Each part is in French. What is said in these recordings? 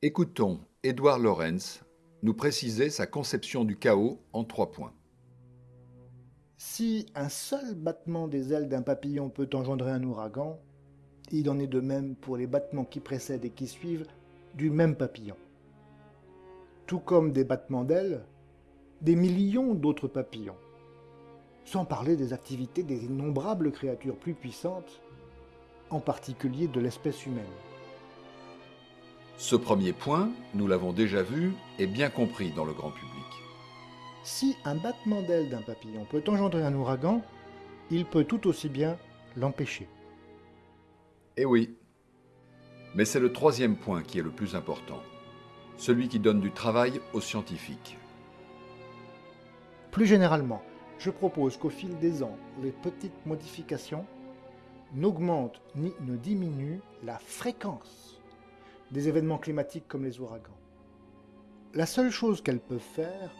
Écoutons Édouard Lorenz nous préciser sa conception du chaos en trois points. Si un seul battement des ailes d'un papillon peut engendrer un ouragan, il en est de même pour les battements qui précèdent et qui suivent du même papillon. Tout comme des battements d'ailes, des millions d'autres papillons. Sans parler des activités des innombrables créatures plus puissantes, en particulier de l'espèce humaine. Ce premier point, nous l'avons déjà vu, est bien compris dans le grand public. Si un battement d'aile d'un papillon peut engendrer un ouragan, il peut tout aussi bien l'empêcher. Eh oui. Mais c'est le troisième point qui est le plus important, celui qui donne du travail aux scientifiques. Plus généralement, je propose qu'au fil des ans, les petites modifications n'augmentent ni ne diminuent la fréquence des événements climatiques comme les ouragans. La seule chose qu'elles peuvent faire,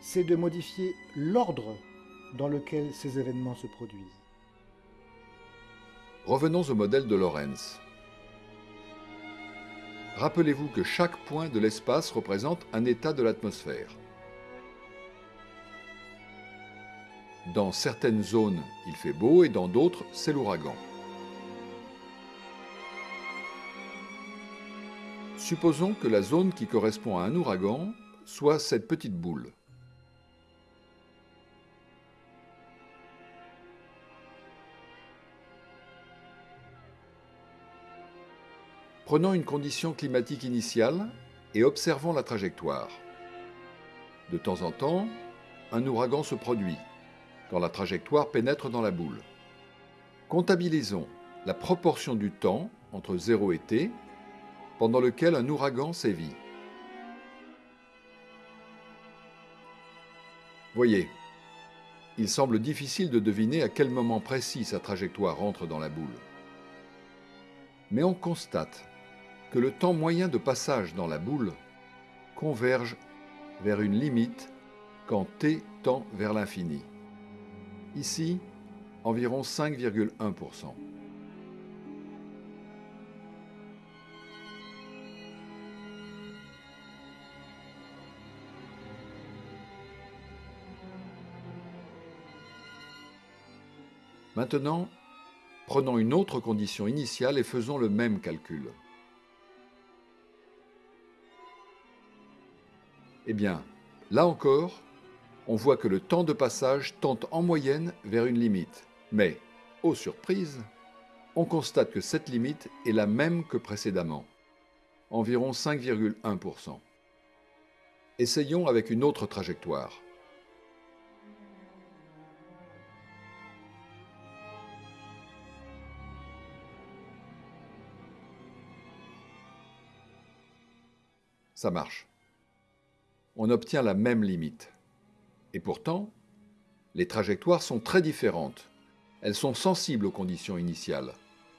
c'est de modifier l'ordre dans lequel ces événements se produisent. Revenons au modèle de Lorentz. Rappelez-vous que chaque point de l'espace représente un état de l'atmosphère. Dans certaines zones, il fait beau et dans d'autres, c'est l'ouragan. Supposons que la zone qui correspond à un ouragan soit cette petite boule. Prenons une condition climatique initiale et observons la trajectoire. De temps en temps, un ouragan se produit quand la trajectoire pénètre dans la boule. Comptabilisons la proportion du temps entre 0 et t pendant lequel un ouragan sévit. Voyez, il semble difficile de deviner à quel moment précis sa trajectoire entre dans la boule. Mais on constate que le temps moyen de passage dans la boule converge vers une limite quand t tend vers l'infini. Ici, environ 5,1%. Maintenant, prenons une autre condition initiale et faisons le même calcul. Eh bien, là encore, on voit que le temps de passage tente en moyenne vers une limite. Mais, aux surprises, on constate que cette limite est la même que précédemment, environ 5,1%. Essayons avec une autre trajectoire. Ça marche on obtient la même limite. Et pourtant, les trajectoires sont très différentes. Elles sont sensibles aux conditions initiales,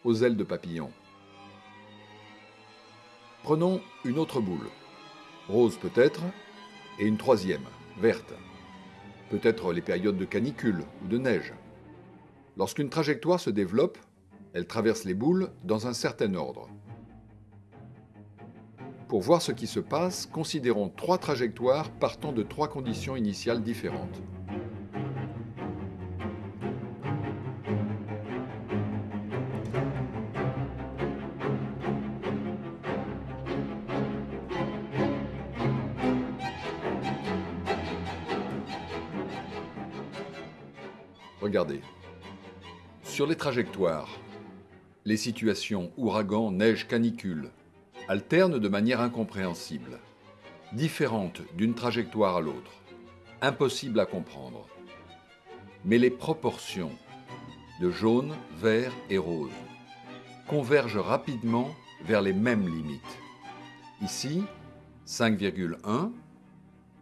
aux ailes de papillon. Prenons une autre boule, rose peut-être, et une troisième, verte. Peut-être les périodes de canicule ou de neige. Lorsqu'une trajectoire se développe, elle traverse les boules dans un certain ordre. Pour voir ce qui se passe, considérons trois trajectoires partant de trois conditions initiales différentes. Regardez. Sur les trajectoires, les situations ouragan, neige, canicule, alternent de manière incompréhensible, différente d'une trajectoire à l'autre, impossible à comprendre. Mais les proportions de jaune, vert et rose convergent rapidement vers les mêmes limites. Ici, 5,1,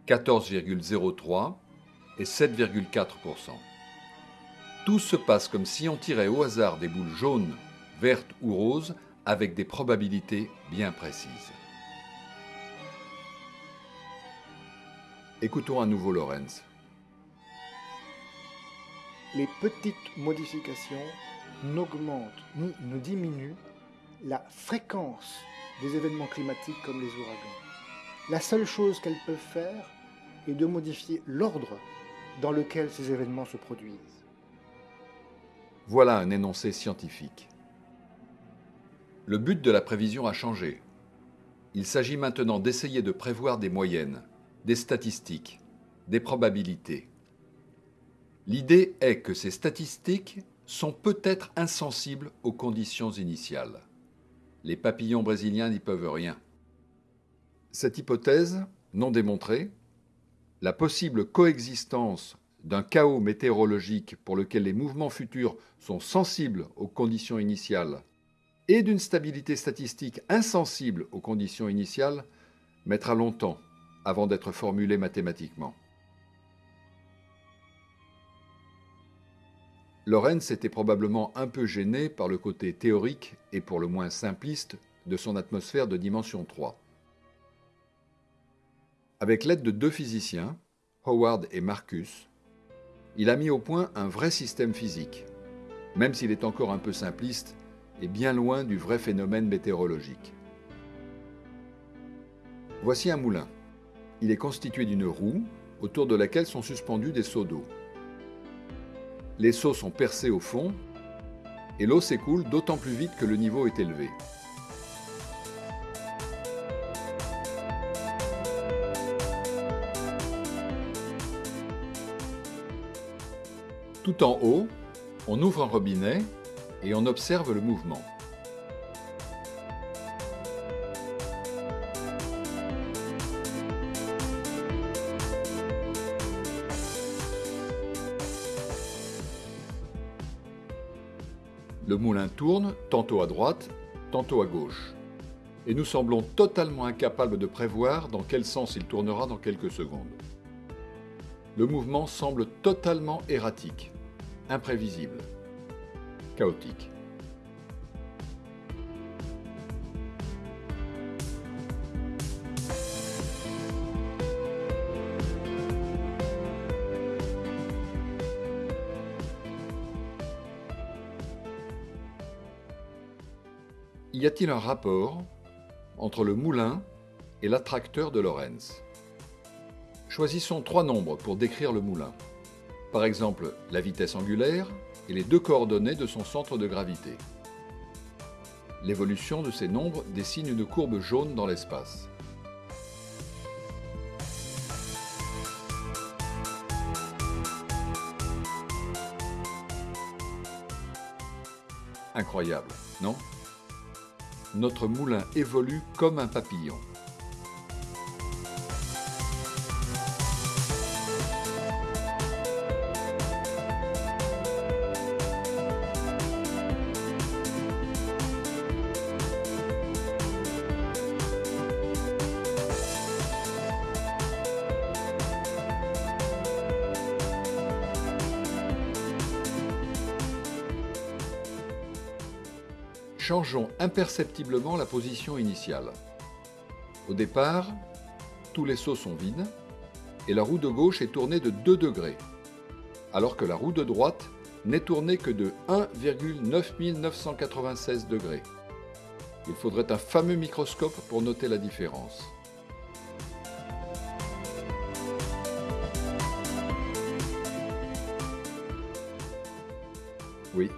14,03 et 7,4%. Tout se passe comme si on tirait au hasard des boules jaunes, vertes ou roses avec des probabilités bien précises. Écoutons à nouveau Lorenz. Les petites modifications n'augmentent ni ne diminuent la fréquence des événements climatiques comme les ouragans. La seule chose qu'elles peuvent faire est de modifier l'ordre dans lequel ces événements se produisent. Voilà un énoncé scientifique. Le but de la prévision a changé. Il s'agit maintenant d'essayer de prévoir des moyennes, des statistiques, des probabilités. L'idée est que ces statistiques sont peut-être insensibles aux conditions initiales. Les papillons brésiliens n'y peuvent rien. Cette hypothèse, non démontrée, la possible coexistence d'un chaos météorologique pour lequel les mouvements futurs sont sensibles aux conditions initiales et d'une stabilité statistique insensible aux conditions initiales mettra longtemps avant d'être formulée mathématiquement. Lorenz était probablement un peu gêné par le côté théorique et pour le moins simpliste de son atmosphère de dimension 3. Avec l'aide de deux physiciens, Howard et Marcus, il a mis au point un vrai système physique, même s'il est encore un peu simpliste et bien loin du vrai phénomène météorologique. Voici un moulin. Il est constitué d'une roue autour de laquelle sont suspendus des seaux d'eau. Les seaux sont percés au fond et l'eau s'écoule d'autant plus vite que le niveau est élevé. Tout en haut, on ouvre un robinet et on observe le mouvement. Le moulin tourne, tantôt à droite, tantôt à gauche. Et nous semblons totalement incapables de prévoir dans quel sens il tournera dans quelques secondes. Le mouvement semble totalement erratique, imprévisible, Y a-t-il un rapport entre le moulin et l'attracteur de Lorentz Choisissons trois nombres pour décrire le moulin. Par exemple, la vitesse angulaire et les deux coordonnées de son centre de gravité. L'évolution de ces nombres dessine une courbe jaune dans l'espace. Incroyable, non? Notre moulin évolue comme un papillon. Changeons imperceptiblement la position initiale. Au départ, tous les sauts sont vides et la roue de gauche est tournée de 2 degrés, alors que la roue de droite n'est tournée que de 1,9996 degrés. Il faudrait un fameux microscope pour noter la différence. Oui,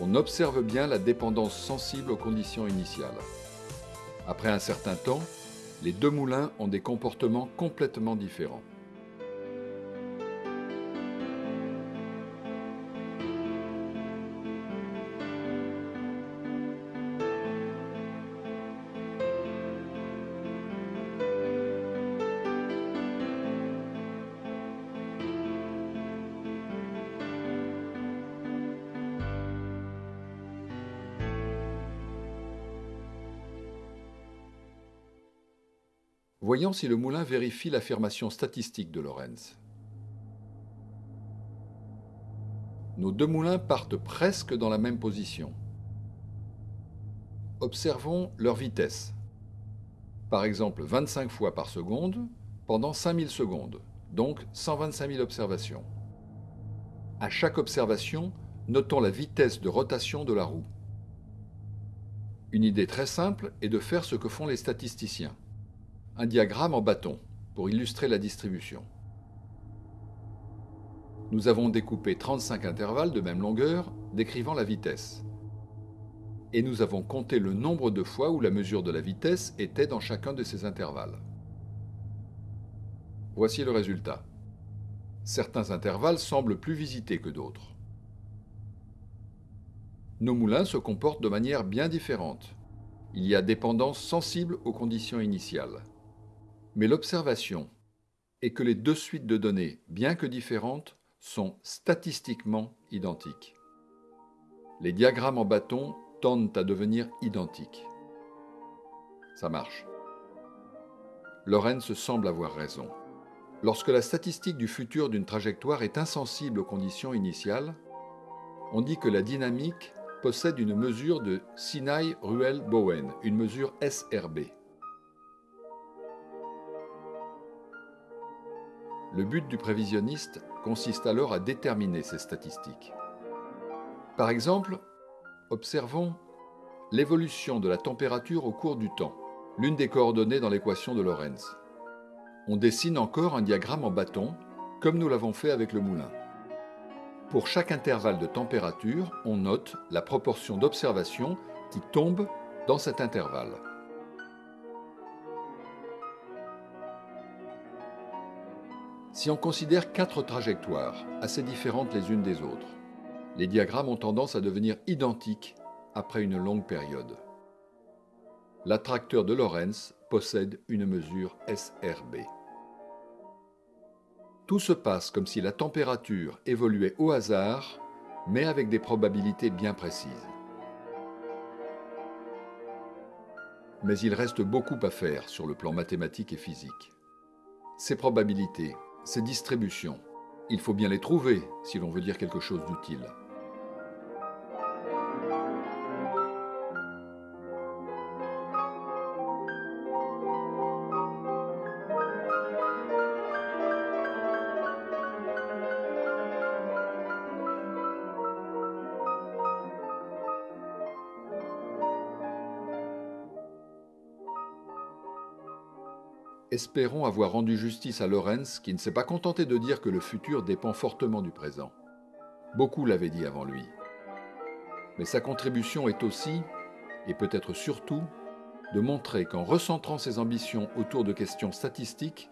on observe bien la dépendance sensible aux conditions initiales. Après un certain temps, les deux moulins ont des comportements complètement différents. Voyons si le moulin vérifie l'affirmation statistique de Lorentz. Nos deux moulins partent presque dans la même position. Observons leur vitesse. Par exemple 25 fois par seconde pendant 5000 secondes, donc 125 000 observations. À chaque observation, notons la vitesse de rotation de la roue. Une idée très simple est de faire ce que font les statisticiens. Un diagramme en bâton pour illustrer la distribution. Nous avons découpé 35 intervalles de même longueur décrivant la vitesse. Et nous avons compté le nombre de fois où la mesure de la vitesse était dans chacun de ces intervalles. Voici le résultat. Certains intervalles semblent plus visités que d'autres. Nos moulins se comportent de manière bien différente. Il y a dépendance sensible aux conditions initiales. Mais l'observation est que les deux suites de données, bien que différentes, sont statistiquement identiques. Les diagrammes en bâton tendent à devenir identiques. Ça marche. Lorenz semble avoir raison. Lorsque la statistique du futur d'une trajectoire est insensible aux conditions initiales, on dit que la dynamique possède une mesure de Sinai-Ruel-Bowen, une mesure SRB. Le but du prévisionniste consiste alors à déterminer ces statistiques. Par exemple, observons l'évolution de la température au cours du temps, l'une des coordonnées dans l'équation de Lorentz. On dessine encore un diagramme en bâton, comme nous l'avons fait avec le moulin. Pour chaque intervalle de température, on note la proportion d'observations qui tombent dans cet intervalle. Si on considère quatre trajectoires, assez différentes les unes des autres, les diagrammes ont tendance à devenir identiques après une longue période. L'attracteur de Lorentz possède une mesure SRB. Tout se passe comme si la température évoluait au hasard, mais avec des probabilités bien précises. Mais il reste beaucoup à faire sur le plan mathématique et physique. Ces probabilités ces distributions. Il faut bien les trouver si l'on veut dire quelque chose d'utile. Espérons avoir rendu justice à Lorenz qui ne s'est pas contenté de dire que le futur dépend fortement du présent. Beaucoup l'avaient dit avant lui. Mais sa contribution est aussi, et peut-être surtout, de montrer qu'en recentrant ses ambitions autour de questions statistiques,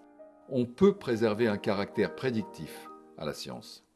on peut préserver un caractère prédictif à la science.